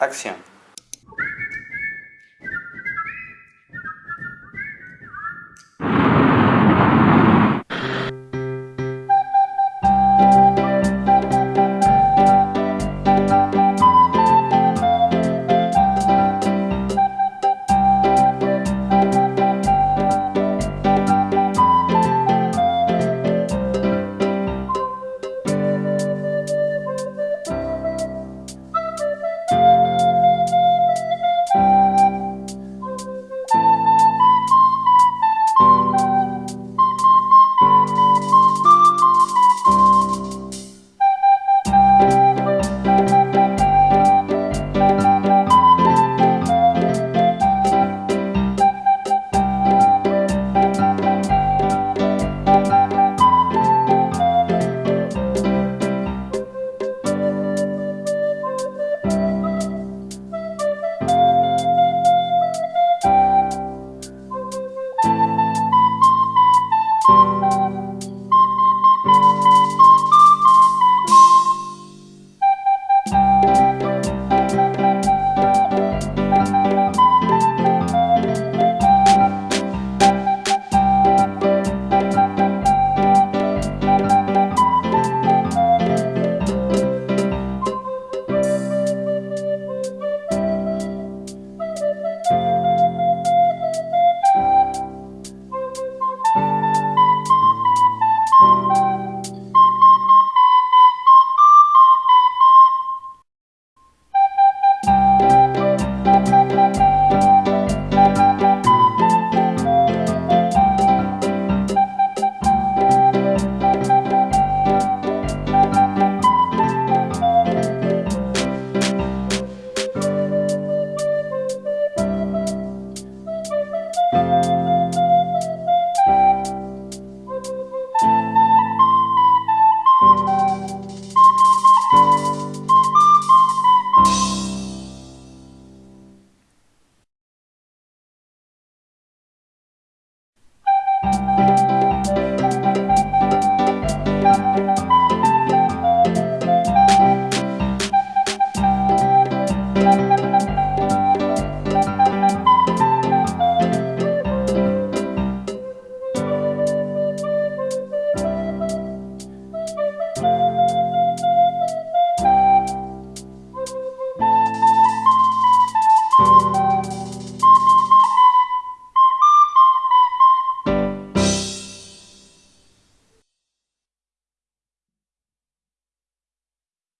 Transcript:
Acción.